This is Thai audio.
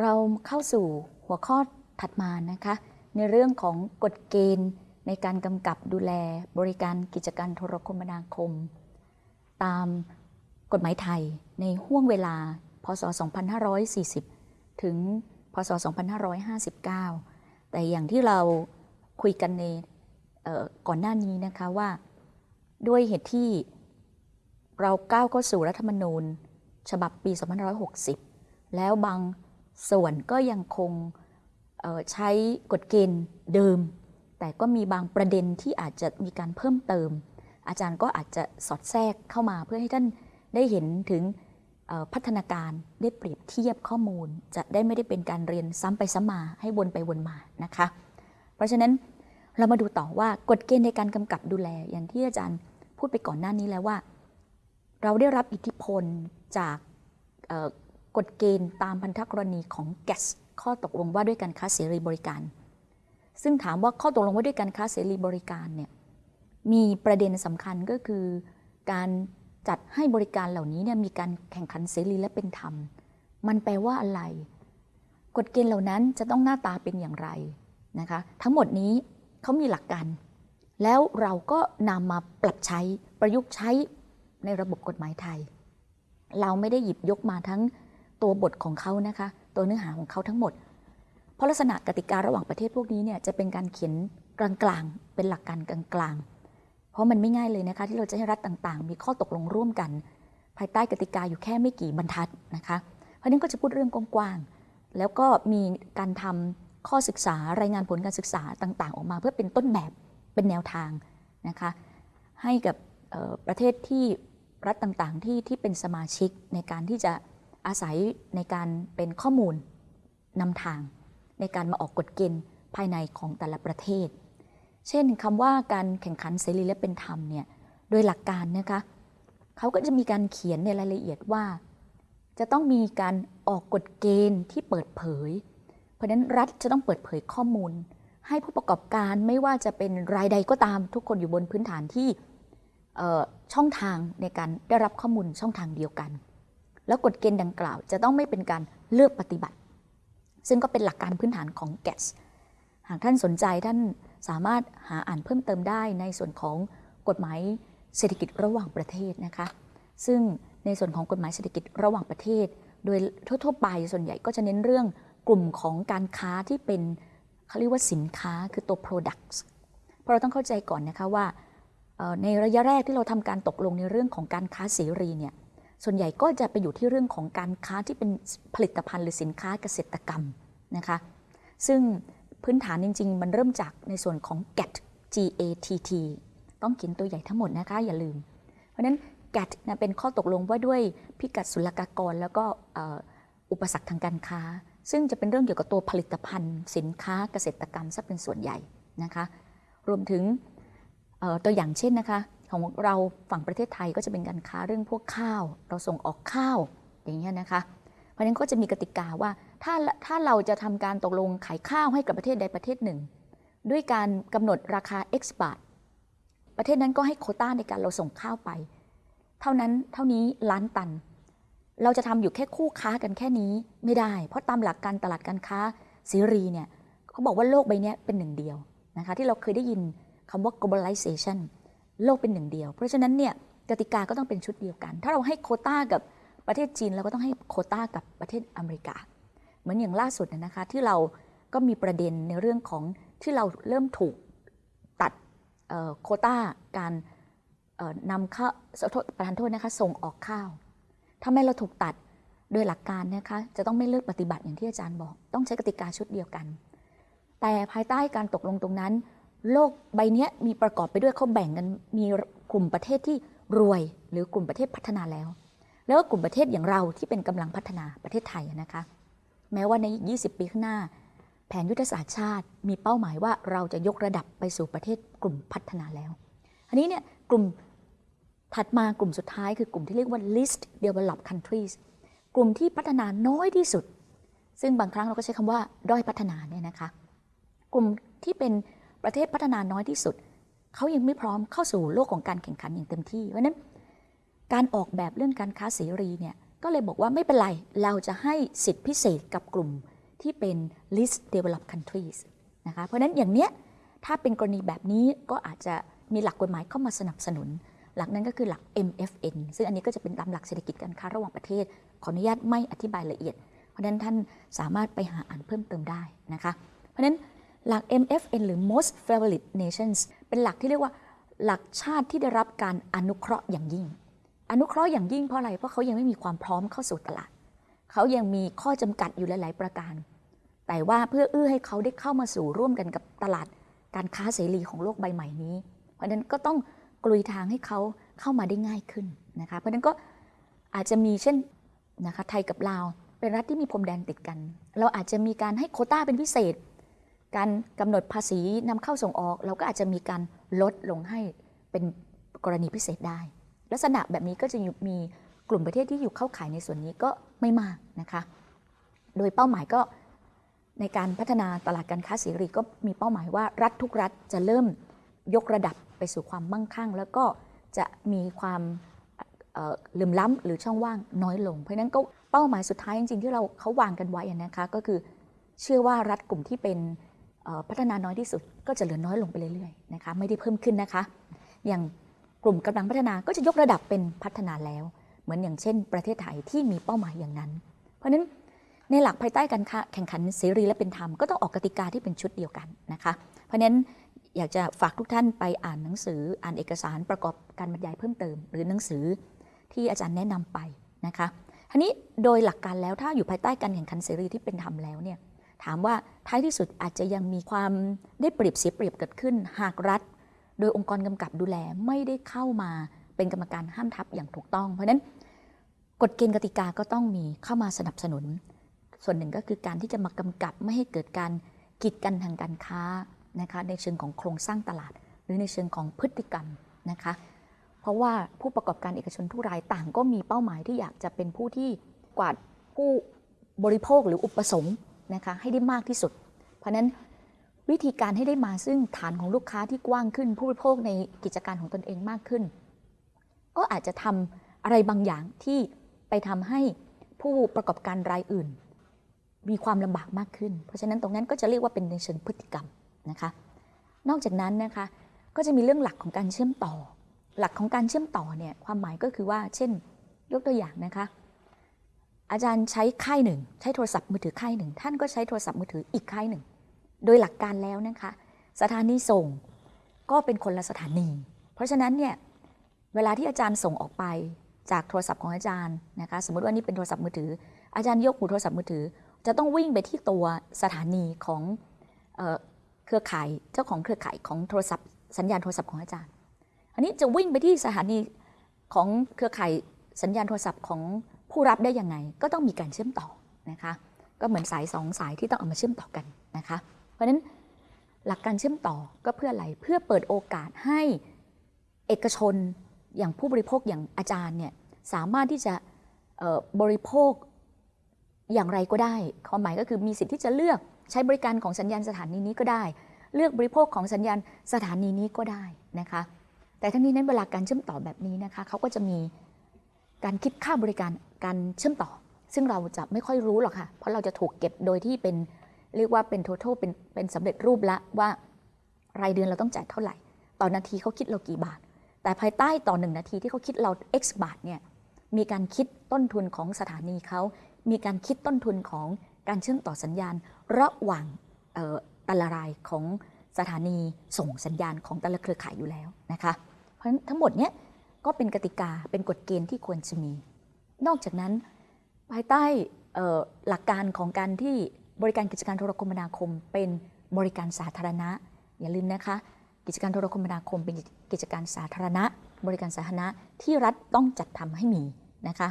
เราเข้าสู่หัวข้อถัดมานะคะ ในเรื่องของกฎเกณฑ์ในการกำกับดูแลบริการกิจการโทรคมนาคม ตามกฎหมายไทยในห่วงเวลา พศ 2540 ถึง พศ 2559 แต่อย่างที่เราคุยกันในก่อนหน้านี้นะคะว่า ด้วยเหตุที่เราก้าวเข้าสู่รัฐธรรมนูญ ฉบับปี 2560 แล้วบาง ส่วนก็ยังคงใช้กฎเกณฑ์เดิม แต่ก็มีบางประเด็นที่อาจจะมีการเพิ่มเติม อาจารย์ก็อาจจะสอดแทรกเข้ามาเพื่อให้ท่านได้เห็นถึงพัฒนาการได้เปรียบเทียบข้อมูล จะได้ไม่ได้เป็นการเรียนซ้ำไปซ้ำมาให้วนไปวนมานะคะ เพราะฉะนั้นเรามาดูต่อว่ากฎเกณฑ์ในการกำกับดูแล อย่างที่อาจารย์พูดไปก่อนหน้านี้แล้วว่า เราได้รับอิทธิพลจาก กฎเกณฑ์ตามพันธกรณีของแกสข้อตกลงว่าด้วยการค้าเสรีบริการ ซึ่งถามว่าข้อตกลงว่าด้วยการค้าเสรีบริการเนี่ยมีประเด็นสำคัญก็คือการจัดให้บริการเหล่านี้เนี่ยมีการแข่งขันเสรีและเป็นธรรม มันแปลว่าอะไร กฎเกณฑ์เหล่านั้นจะต้องหน้าตาเป็นอย่างไรนะคะ ทั้งหมดนี้เขามีหลักการ แล้วเราก็นำมาปรับใช้ประยุกต์ใช้ในระบบกฎหมายไทย เราไม่ได้หยิบยกมาทั้ง ตัวบทของเขานะคะ ตัวเนื้อหาของเขาทั้งหมด เพราะลักษณะกติการะหว่างประเทศพวกนี้เนี่ยจะเป็นการเขียนกลางๆ เป็นหลักการกลางๆ เพราะมันไม่ง่ายเลยนะคะ ที่เราจะให้รัฐต่างๆ มีข้อตกลงร่วมกัน ภายใต้กติกาอยู่แค่ไม่กี่บรรทัดนะคะ เพราะนั้นก็จะพูดเรื่องกว้างๆ แล้วก็มีการทำข้อศึกษารายงานผลการศึกษาต่างๆ ออกมาเพื่อเป็นต้นแบบเป็นแนวทางนะคะให้กับประเทศที่รัฐต่างๆที่ที่เป็นสมาชิกในการที่จะ อาศัยในการเป็นข้อมูลนำทาง ในการมาออกกฎเกณฑ์ภายในของแต่ละประเทศ เช่นคำว่าการแข่งขันเสรีและเป็นธรรมเนี่ยโดยหลักการนะคะเขาก็จะมีการเขียนในรายละเอียดว่า จะต้องมีการออกกฎเกณฑ์ที่เปิดเผย เพราะนั้นรัฐจะต้องเปิดเผยข้อมูล ให้ผู้ประกอบการไม่ว่าจะเป็นรายใดก็ตามทุกคนอยู่บนพื้นฐานที่ช่องทางในการได้รับข้อมูลช่องทางเดียวกัน แล้วกฎเกณฑ์ดังกล่าว จะต้องไม่เป็นการเลือกปฏิบัติ ซึ่งก็เป็นหลักการพื้นฐานของแกสหากท่านสนใจท่านสามารถหาอ่านเพิ่มเติมได้ในส่วนของกฎหมายเศรษฐกิจระหว่างประเทศนะคะ ซึ่งในส่วนของกฎหมายเศรษฐกิจระหว่างประเทศ โดยทั่วๆไปส่วนใหญ่ก็จะเน้นเรื่องกลุ่มของการค้าที่เป็นเขาเรียกว่าสินค้าคือตัว products เพราะเราต้องเข้าใจก่อนนะคะว่าในระยะแรกที่เราทำการตกลงในเรื่องของการค้าเสรีเนี่ย ส่วนใหญ่ก็จะไปอยู่ที่เรื่องของการค้าที่เป็นผลิตภัณฑ์หรือสินค้าเกษตรกรรมนะคะ ซึ่งพื้นฐานจริง ๆ มันเริ่มจากในส่วนของ GATT G A T T ต้องเขียนตัวใหญ่ทั้งหมดนะคะอย่าลืม เพราะฉะนั้น GATT นะเป็นข้อตกลงว่าด้วยพิกัดศุลกากรแล้วก็อุปสรรคทางการค้า ซึ่งจะเป็นเรื่องเกี่ยวกับตัวผลิตภัณฑ์ สินค้าเกษตรกรรมซะเป็นส่วนใหญ่นะคะ รวมถึงตัวอย่างเช่นนะคะ ของเราฝั่งประเทศไทยก็จะเป็นการค้าเรื่องพวกข้าว เราส่งออกข้าวอย่างเงี้ยนะคะ เพราะฉะนั้นก็จะมีกติกาว่าถ้าถ้าเราจะทำการตกลงขายข้าวให้กับประเทศใดประเทศหนึ่ง ด้วยการกำหนดราคา X บาทประเทศนั้นก็ให้โคต้าในการเราส่งข้าวไป เท่านั้นเท่านี้ล้านตัน เราจะทำอยู่แค่คู่ค้ากันแค่นี้ไม่ได้ เพราะตามหลักการตลาดการค้าเสรีเนี่ยเขาบอกว่าโลกใบนี้เป็นหนึ่งเดียวนะคะที่เราเคยได้ยินคำว่า globalization โลกเป็นหนึ่งเดียว เพราะฉะนั้นเนี่ยกติกาก็ต้องเป็นชุดเดียวกัน ถ้าเราให้โคต้ากับประเทศจีนเราก็ต้องให้โคต้ากับประเทศอเมริกา เหมือนอย่างล่าสุดนะคะที่เราก็มีประเด็นในเรื่องของที่เราเริ่มถูกตัดโคต้าการนำข้าวประทานโทษนะคะส่งออกข้าวทำไม่เราถูกตัดโดยหลักการนะคะจะต้องไม่เลือกปฏิบัติอย่างที่อาจารย์บอก ต้องใช้กติกาชุดเดียวกัน แต่ภายใต้การตกลงตรงนั้น โลกใบนี้มีประกอบไปด้วยเขาแบ่งกันมีกลุ่มประเทศที่รวยหรือกลุ่มประเทศพัฒนาแล้ว แล้วก็กลุ่มประเทศอย่างเราที่เป็นกำลังพัฒนาประเทศไทยนะคะ แม้ว่าใน 20 ปีข้างหน้า แผนยุทธศาสตร์ชาติ มีเป้าหมายว่าเราจะยกระดับไปสู่ประเทศกลุ่มพัฒนาแล้วอันนี้เนี่ยกลุ่มถัดมากลุ่มสุดท้ายคือกลุ่มที่เรียกว่า least developed countries กลุ่มที่พัฒนาน้อยที่สุด ซึ่งบางครั้งเราก็ใช้คำว่าด้อยพัฒนาเนี่ยนะคะ กลุ่มที่เป็น ประเทศพัฒนาน้อยที่สุด เขายังไม่พร้อมเข้าสู่โลกของการแข่งขันอย่างเต็มที่ เพราะนั้นการออกแบบเรื่องการค้าเสรีเนี่ยก็เลยบอกว่าไม่เป็นไร เราจะให้สิทธิพิเศษกับกลุ่มที่เป็น least developed countries นะคะเพราะนั้นอย่างเนี้ยถ้าเป็นกรณีแบบนี้ก็อาจจะมีหลักกฎหมายเข้ามาสนับสนุน หลักนั้นก็คือหลัก MFN ซึ่งอันนี้ก็จะเป็นตามหลักเศรษฐกิจการค้าระหว่างประเทศ ขออนุญาตไม่อธิบายละเอียด เพราะนั้นท่านสามารถไปหาอ่านเพิ่มเติมได้นะคะ เพราะนั้น หลัก MFN หรือ most favored nations เป็นหลักที่เรียกว่าหลักชาติที่ได้รับการอนุเคราะห์อย่างยิ่ง อนุเคราะห์อย่างยิ่งเพราะอะไร เพราะเขายังไม่มีความพร้อมเข้าสู่ตลาด เขายังมีข้อจำกัดอยู่หลาย ๆ ประการ แต่ว่าเพื่อเอื้อให้เขาได้เข้ามาสู่ร่วมกันกับตลาดการค้าเสรีของโลกใบใหม่นี้ เพราะฉะนั้นก็ต้องกลุยทางให้เขาเข้ามาได้ง่ายขึ้นนะคะ เพราะนั้นก็อาจจะมีเช่นนะคะไทยกับลาวเป็นรัฐที่มีพรมแดนติดกัน เราอาจจะมีการให้โคต้าเป็นพิเศษ การกำหนดภาษีนำเข้าส่งออก เราก็อาจจะมีการลดลงให้เป็นกรณีพิเศษได้ ลักษณะแบบนี้ก็จะมีกลุ่มประเทศที่อยู่เข้าข่ายในส่วนนี้ก็ไม่มากนะคะ โดยเป้าหมายก็ในการพัฒนาตลาดการค้าเสรีก็มีเป้าหมายว่ารัฐทุกรัฐจะเริ่มยกระดับไปสู่ความมั่งคั่ง แล้วก็จะมีความลืมล้ำหรือช่องว่างน้อยลง เพราะนั้นก็เป้าหมายสุดท้ายจริงๆที่เราเขาวางกันไว้นะคะก็คือเชื่อว่ารัฐกลุ่มที่เป็น พัฒนาน้อยที่สุดก็จะเหลือน้อยลงไปเรื่อยๆนะคะไม่ได้เพิ่มขึ้นนะคะ อย่างกลุ่มกำลังพัฒนาก็จะยกระดับเป็นพัฒนาแล้ว เหมือนอย่างเช่น ประเทศไทยที่มีเป้าหมายอย่างนั้น เพราะฉะนั้นในหลักภายใต้การแข่งขันเสรีและเป็นธรรมก็ต้องออกกติกาที่เป็นชุดเดียวกันนะคะ เพราะฉะนั้นอยากจะฝากทุกท่านไปอ่านหนังสืออ่านเอกสารประกอบการบรรยายเพิ่มเติม หรือหนังสือที่อาจารย์แนะนำไปนะคะทีนี้โดยหลักการแล้วถ้าอยู่ภายใต้การแข่งขันเสรีที่เป็นธรรมแล้วเนี่ย ถามว่าท้ายที่สุดอาจจะยังมีความได้เปรียบเสียเปรียบเกิดขึ้น หากรัฐ โดยองค์กรกำกับดูแลไม่ได้เข้ามาเป็นกรรมการห้ามทับอย่างถูกต้อง เพราะฉะนั้นกฎเกณฑ์กติกาก็ต้องมีเข้ามาสนับสนุน ส่วนหนึ่งก็คือการที่จะมากำกับไม่ให้เกิดการกีดกันทางการค้านะคะในเชิงของโครงสร้างตลาด หรือในเชิงของพฤติกรรมนะคะเพราะว่าผู้ประกอบการเอกชนทุกรายต่างก็มีเป้าหมายที่อยากจะเป็นผู้ที่กวาดผู้บริโภคหรืออุปสงค์ นะคะให้ได้มากที่สุด เพราะนั้นวิธีการให้ได้มาซึ่งฐานของลูกค้าที่กว้างขึ้น ผู้บริโภคในกิจการของตนเองมากขึ้น ก็อาจจะทำอะไรบางอย่างที่ไปทำให้ผู้ประกอบการรายอื่น มีความลำบากมากขึ้น เพราะฉะนั้นตรงนั้นก็จะเรียกว่าเป็นในเชิงพฤติกรรมนะคะนอกจากนั้นนะคะก็จะมีเรื่องหลักของการเชื่อมต่อ หลักของการเชื่อมต่อเนี่ยความหมายก็คือว่า เช่น ยกตัวอย่างนะคะ อาจารย์ใช้ค่ายหนึ่ง ใช้โทรศัพท์มือถือค่ายหนึ่ง ท่านก็ใช้โทรศัพท์มือถืออีกค่ายหนึ่ง โดยหลักการแล้วนะคะ สถานีส่งก็เป็นคนละสถานี เพราะฉะนั้นเนี่ยเวลาที่อาจารย์ส่งออกไปจากโทรศัพท์ของอาจารย์นะคะสมมติว่านี่เป็นโทรศัพท์มือถือ อาจารย์ยกหูโทรศัพท์มือถือ จะต้องวิ่งไปที่ตัวสถานีของเครือข่ายเจ้าของเครือข่ายของโทรศัพท์สัญญาณโทรศัพท์ของอาจารย์ อันนี้จะวิ่งไปที่สถานีของเครือข่ายสัญญาณโทรศัพท์ของ ผู้รับได้ยังไงก็ต้องมีการเชื่อมต่อนะคะ ก็เหมือนสายสองสายที่ต้องเอามาเชื่อมต่อกันนะคะ เพราะฉะนั้นหลักการเชื่อมต่อก็เพื่ออะไรเพื่อเปิดโอกาสให้เอกชนอย่างผู้บริโภคอย่างอาจารย์เนี่ยสามารถที่จะบริโภคอย่างไรก็ได้ความหมายก็คือมีสิทธิ์ที่จะเลือกใช้บริการของสัญญาณสถานีนี้ก็ได้ เลือกบริโภคของสัญญาณสถานีนี้ก็ได้นะคะ แต่ทั้งนี้นั้นเวลาการเชื่อมต่อแบบนี้นะคะเขาก็จะมี การคิดค่าบริการการเชื่อมต่อ ซึ่งเราจะไม่ค่อยรู้หรอกค่ะ เพราะเราจะถูกเก็บโดยที่เป็นเรียกว่าเป็น total เป็นเป็นสำเร็จรูปละว่ารายเดือนเราต้องจ่ายเท่าไหร่ ต่อนาทีเขาคิดเรากี่บาท แต่ภายใต้ต่อหนึ่งนาทีที่เขาคิดเรา x บาทเนี่ยมีการคิดต้นทุนของสถานีเขา มีการคิดต้นทุนของการเชื่อมต่อสัญญาณ ระหว่างแต่ละรายของสถานีส่งสัญญาณของแต่ละเครือข่ายอยู่แล้วนะคะ เพราะฉะนั้นทั้งหมดเนี้ย ก็เป็นกติกาเป็นกฎเกณฑ์ที่ควรจะมี นอกจากนั้นภายใต้หลักการของการที่บริการกิจการโทรคมนาคม เป็นบริการสาธารณะ อย่าลืมนะคะ กิจการโทรคมนาคมเป็นกิจการสาธารณะ บริการสาธารณะที่รัฐต้องจัดทำให้มีนะคะ